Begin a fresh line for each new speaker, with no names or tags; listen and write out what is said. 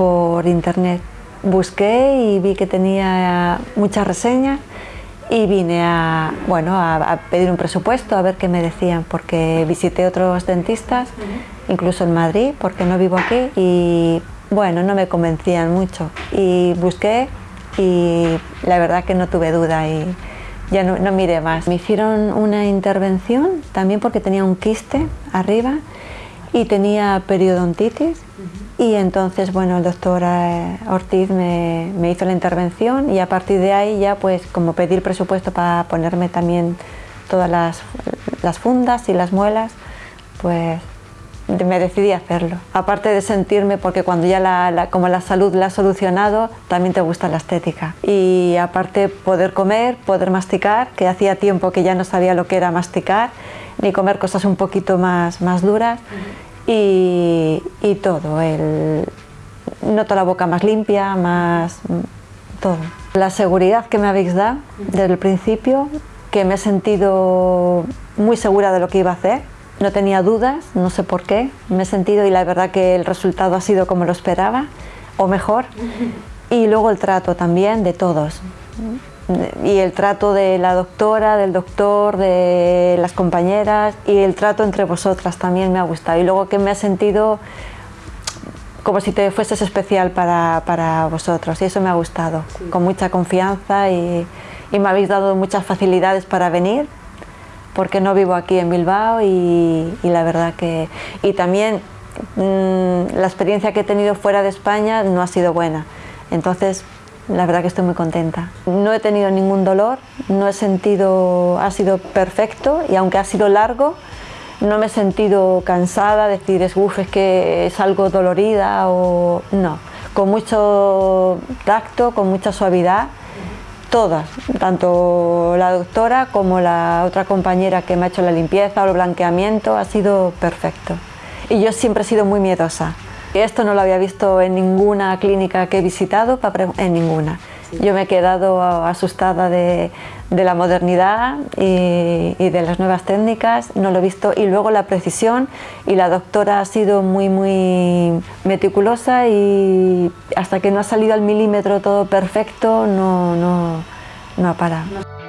por internet. Busqué y vi que tenía muchas reseñas y vine a, bueno, a, pedir un presupuesto, a ver qué me decían, porque visité otros dentistas, incluso en Madrid, porque no vivo aquí, y bueno, no me convencían mucho. Y busqué y la verdad que no tuve duda y ya no, no miré más. Me hicieron una intervención también porque tenía un quiste arriba y tenía periodontitis y entonces bueno el doctor eh, Ortiz me, hizo la intervención y a partir de ahí ya pues como pedir presupuesto para ponerme también todas las, las fundas y las muelas pues me decidí a hacerlo. Aparte de sentirme, porque cuando ya la, como la salud la ha solucionado, también te gusta la estética. Y aparte poder comer, poder masticar, que hacía tiempo que ya no sabía lo que era masticar, ni comer cosas un poquito más, más duras. Y, y, todo, el, noto la boca más limpia, más todo. La seguridad que me habéis dado desde el principio, que me he sentido muy segura de lo que iba a hacer, no tenía dudas, no sé por qué, me he sentido y la verdad que el resultado ha sido como lo esperaba, o mejor. Y luego el trato también de todos. Y el trato de la doctora, del doctor, de las compañeras y el trato entre vosotras también me ha gustado. Y luego que me ha sentido como si te fueses especial para, para vosotros y eso me ha gustado, con mucha confianza y, y me habéis dado muchas facilidades para venir porque no vivo aquí en Bilbao y, la verdad que... Y también mm, la experiencia que he tenido fuera de España no ha sido buena, entonces la verdad que estoy muy contenta. No he tenido ningún dolor, no he sentido... ha sido perfecto y aunque ha sido largo, no me he sentido cansada, decir, es, es que es algo dolorida o... no, con mucho tacto, con mucha suavidad todas, tanto la doctora como la otra compañera que me ha hecho la limpieza o el blanqueamiento, ha sido perfecto. Y yo siempre he sido muy miedosa. Esto no lo había visto en ninguna clínica que he visitado, en ninguna. Yo me he quedado asustada de, la modernidad y, de las nuevas técnicas, no lo he visto. Y luego la precisión y la doctora ha sido muy, muy meticulosa y hasta que no ha salido al milímetro todo perfecto, no, no, no ha parado.